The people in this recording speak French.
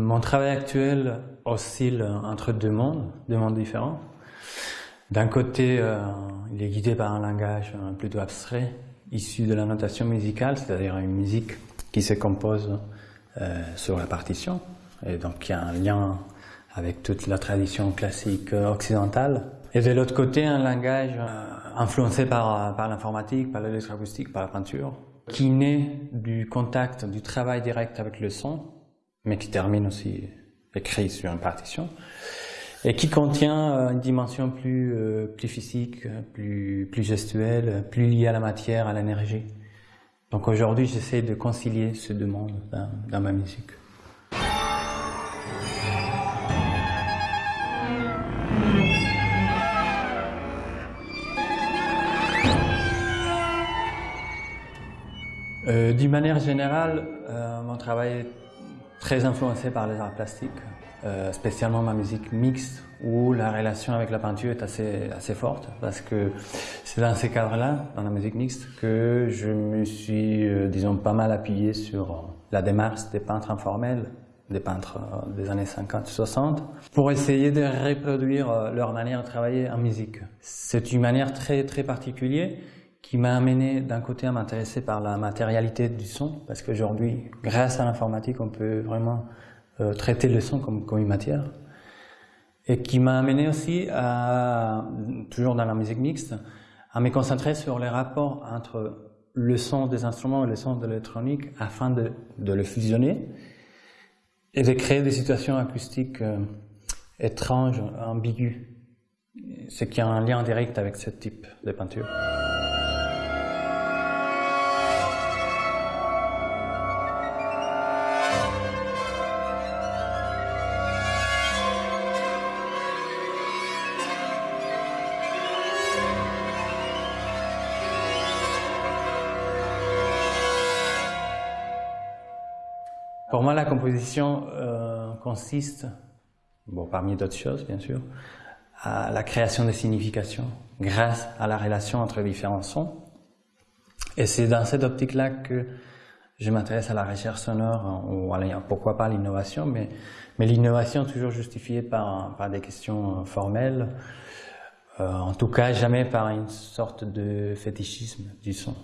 Mon travail actuel oscille entre deux mondes, deux mondes différents. D'un côté, euh, il est guidé par un langage plutôt abstrait, issu de la notation musicale, c'est-à-dire une musique qui se compose euh, sur la partition, et donc il y a un lien avec toute la tradition classique occidentale. Et de l'autre côté, un langage euh, influencé par, par l'informatique, par l'électroacoustique, par la peinture, qui naît du contact, du travail direct avec le son, mais qui termine aussi écrit sur une partition, et qui contient euh, une dimension plus, euh, plus physique, plus, plus gestuelle, plus liée à la matière, à l'énergie. Donc aujourd'hui, j'essaie de concilier ces deux mondes dans, ma musique. Euh, D'une manière générale, mon travail est très influencé par les arts plastiques, euh, spécialement ma musique mixte où la relation avec la peinture est assez, assez forte parce que c'est dans ces cadres-là, dans la musique mixte, que je me suis, euh, disons, pas mal appuyé sur la démarche des peintres informels, des peintres euh, des années 50-60, pour essayer de reproduire leur manière de travailler en musique. C'est une manière très, très particulière qui m'a amené d'un côté à m'intéresser par la matérialité du son, parce qu'aujourd'hui, grâce à l'informatique, on peut vraiment euh, traiter le son comme, une matière, et qui m'a amené aussi toujours dans la musique mixte, à me concentrer sur les rapports entre le son des instruments et le son de l'électronique afin de, de, le fusionner et de créer des situations acoustiques euh, étranges, ambiguës, ce qui a un lien direct avec ce type de peinture. Pour moi, la composition euh, consiste, bon, parmi d'autres choses bien sûr, à la création de significations grâce à la relation entre différents sons. Et c'est dans cette optique-là que je m'intéresse à la recherche sonore, ou à pourquoi pas l'innovation, mais, l'innovation toujours justifiée par, par des questions formelles, euh, en tout cas jamais par une sorte de fétichisme du son.